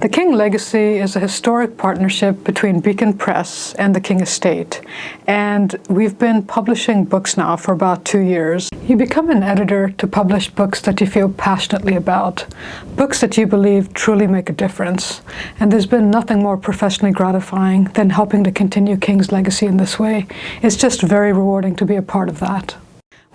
The King Legacy is a historic partnership between Beacon Press and the King Estate, and we've been publishing books now for about two years. You become an editor to publish books that you feel passionately about, books that you believe truly make a difference, and there's been nothing more professionally gratifying than helping to continue King's legacy in this way. It's just very rewarding to be a part of that.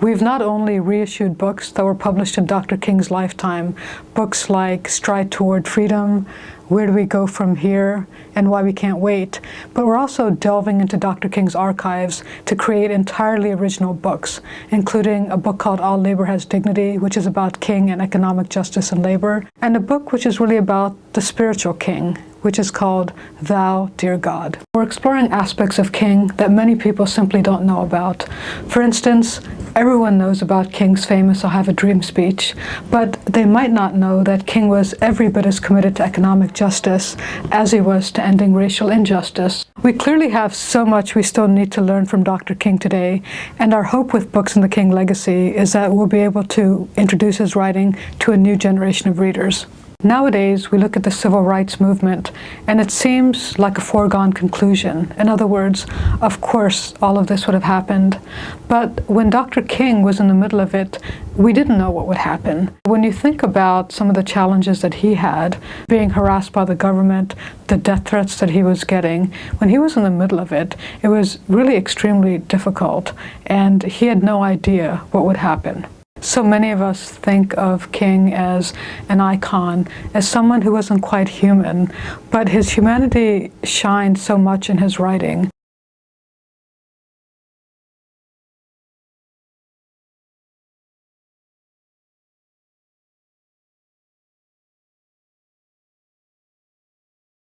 We've not only reissued books that were published in Dr. King's lifetime, books like Stride Toward Freedom, Where Do We Go From Here, and Why We Can't Wait, but we're also delving into Dr. King's archives to create entirely original books, including a book called All Labor Has Dignity, which is about King and economic justice and labor, and a book which is really about the spiritual King, which is called Thou, Dear God. We're exploring aspects of King that many people simply don't know about. For instance, everyone knows about King's famous I Have a Dream speech, but they might not know that King was every bit as committed to economic justice as he was to ending racial injustice. We clearly have so much we still need to learn from Dr. King today, and our hope with Books in the King Legacy is that we'll be able to introduce his writing to a new generation of readers. Nowadays, we look at the civil rights movement, and it seems like a foregone conclusion. In other words, of course, all of this would have happened. But when Dr. King was in the middle of it, we didn't know what would happen. When you think about some of the challenges that he had, being harassed by the government, the death threats that he was getting, when he was in the middle of it, it was really extremely difficult, and he had no idea what would happen. So many of us think of King as an icon, as someone who wasn't quite human, but his humanity shined so much in his writing.